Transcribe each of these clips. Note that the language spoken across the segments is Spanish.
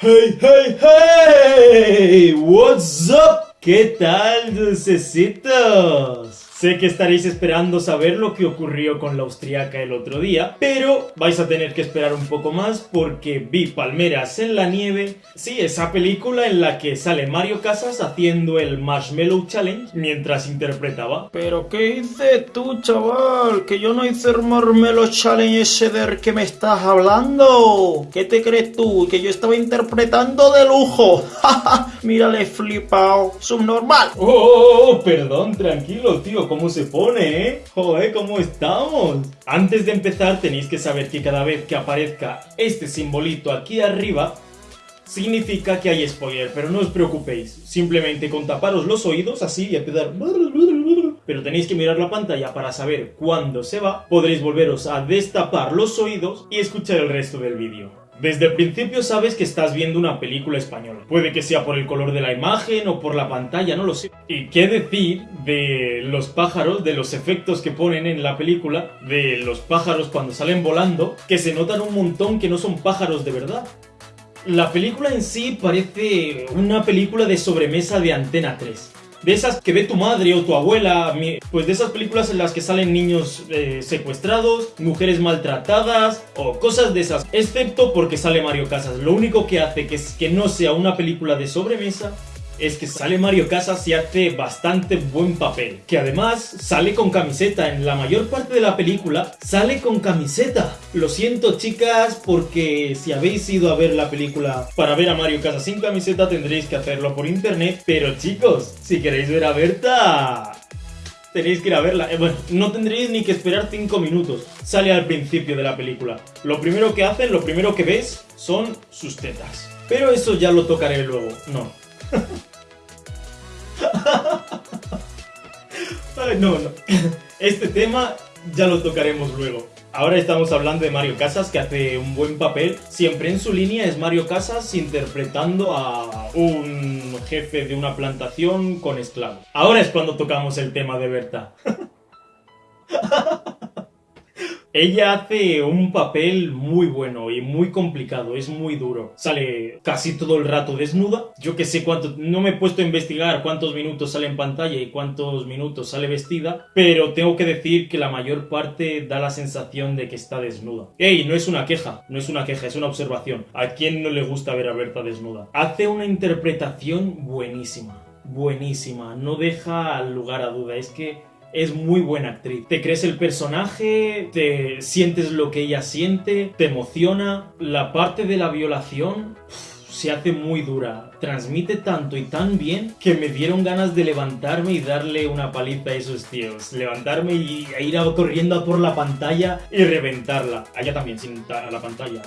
Hey, hey, hey! What's up? ¿Qué tal, dulcecitos? Sé que estaréis esperando saber lo que ocurrió con la austriaca el otro día, pero vais a tener que esperar un poco más porque vi Palmeras en la nieve, sí, esa película en la que sale Mario Casas haciendo el Marshmallow Challenge mientras interpretaba. ¿Pero qué hice tú, chaval? Que yo no hice el Marshmallow Challenge ese del que me estás hablando. ¿Qué te crees tú? Que yo estaba interpretando de lujo. Mírale flipado. Subnormal. Oh, oh, oh, perdón, tranquilo, tío cómo se pone, ¿eh? Joder, ¿cómo estamos? Antes de empezar tenéis que saber que cada vez que aparezca este simbolito aquí arriba, significa que hay spoiler, pero no os preocupéis. Simplemente con taparos los oídos así y empezar... Pero tenéis que mirar la pantalla para saber cuándo se va. Podréis volveros a destapar los oídos y escuchar el resto del vídeo. Desde el principio sabes que estás viendo una película española. Puede que sea por el color de la imagen o por la pantalla, no lo sé. ¿Y qué decir de los pájaros, de los efectos que ponen en la película, de los pájaros cuando salen volando, que se notan un montón que no son pájaros de verdad? La película en sí parece una película de sobremesa de Antena 3 de esas que ve tu madre o tu abuela, pues de esas películas en las que salen niños eh, secuestrados, mujeres maltratadas o cosas de esas, excepto porque sale Mario Casas. Lo único que hace que, que no sea una película de sobremesa es que sale Mario Casas y hace bastante buen papel. Que además sale con camiseta. En la mayor parte de la película sale con camiseta. Lo siento chicas porque si habéis ido a ver la película para ver a Mario Casas sin camiseta tendréis que hacerlo por internet. Pero chicos, si queréis ver a Berta... Tenéis que ir a verla. Eh, bueno, no tendréis ni que esperar 5 minutos. Sale al principio de la película. Lo primero que hacen, lo primero que ves son sus tetas. Pero eso ya lo tocaré luego. No. no, no. Este tema ya lo tocaremos luego. Ahora estamos hablando de Mario Casas, que hace un buen papel. Siempre en su línea es Mario Casas interpretando a un jefe de una plantación con esclavos. Ahora es cuando tocamos el tema de Berta. Ella hace un papel muy bueno y muy complicado, es muy duro. Sale casi todo el rato desnuda. Yo que sé cuánto, no me he puesto a investigar cuántos minutos sale en pantalla y cuántos minutos sale vestida, pero tengo que decir que la mayor parte da la sensación de que está desnuda. ¡Ey! No es una queja, no es una queja, es una observación. ¿A quién no le gusta ver a Berta desnuda? Hace una interpretación buenísima, buenísima, no deja lugar a duda, es que es muy buena actriz. Te crees el personaje, te sientes lo que ella siente, te emociona. La parte de la violación se hace muy dura. Transmite tanto y tan bien que me dieron ganas de levantarme y darle una paliza a esos tíos. Levantarme y ir corriendo por la pantalla y reventarla. Allá también, sin a la pantalla.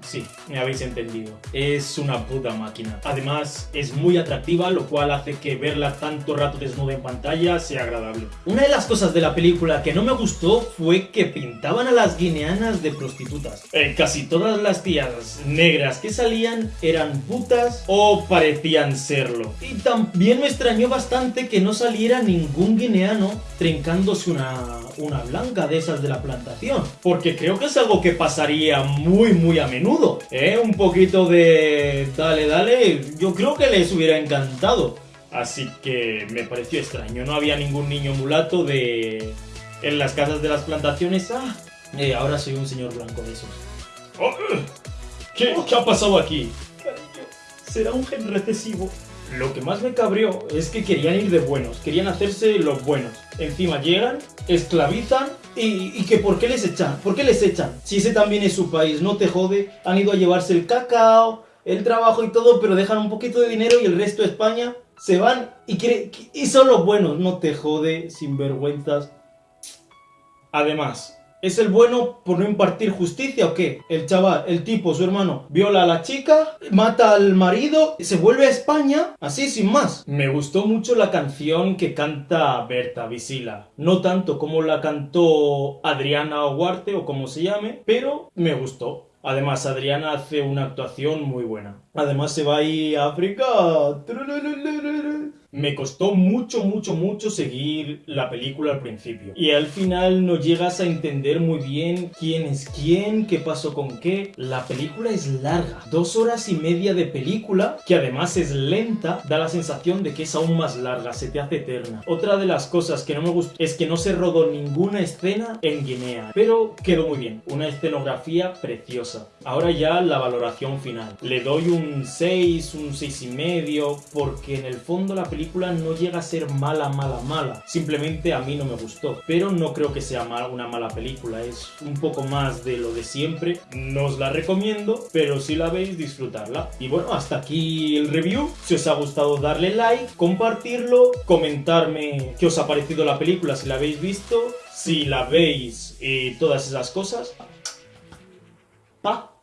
sí, me habéis entendido. Es una puta máquina. Además, es muy atractiva, lo cual hace que verla tanto rato desnuda en pantalla sea agradable. Una de las cosas de la película que no me gustó fue que pintaban a las guineanas de prostitutas. Eh, casi todas las tías negras que salían eran eran putas o parecían serlo. Y también me extrañó bastante que no saliera ningún guineano trincándose una, una blanca de esas de la plantación. Porque creo que es algo que pasaría muy muy a menudo. ¿eh? Un poquito de dale dale, yo creo que les hubiera encantado. Así que me pareció extraño, no había ningún niño mulato de... En las casas de las plantaciones, ah, eh, ahora soy un señor blanco de esos. Oh, ¿Qué, ¿Qué ha pasado aquí? Será un gen recesivo. Lo que más me cabreó es que querían ir de buenos, querían hacerse los buenos. Encima llegan, esclavizan y, que ¿por qué les echan? ¿Por qué les echan? Si ese también es su país, no te jode. Han ido a llevarse el cacao, el trabajo y todo, pero dejan un poquito de dinero y el resto de España se van y, quiere, y son los buenos. No te jode, sin vergüenzas. Además, ¿Es el bueno por no impartir justicia o qué? El chaval, el tipo, su hermano, viola a la chica, mata al marido, se vuelve a España, así sin más. Me gustó mucho la canción que canta Berta Visila. No tanto como la cantó Adriana Huarte o como se llame, pero me gustó. Además, Adriana hace una actuación muy buena. Además, se va ahí a África. Me costó mucho, mucho, mucho seguir la película al principio. Y al final no llegas a entender muy bien quién es quién, qué pasó con qué. La película es larga. Dos horas y media de película, que además es lenta, da la sensación de que es aún más larga, se te hace eterna. Otra de las cosas que no me gustó es que no se rodó ninguna escena en Guinea. Pero quedó muy bien. Una escenografía preciosa. Ahora ya la valoración final. Le doy un 6, un 6 y medio, porque en el fondo la no llega a ser mala, mala, mala. Simplemente a mí no me gustó. Pero no creo que sea una mala película. Es un poco más de lo de siempre. No os la recomiendo, pero si la veis, disfrutarla. Y bueno, hasta aquí el review. Si os ha gustado, darle like, compartirlo, comentarme qué os ha parecido la película si la habéis visto, si la veis y todas esas cosas. Pa.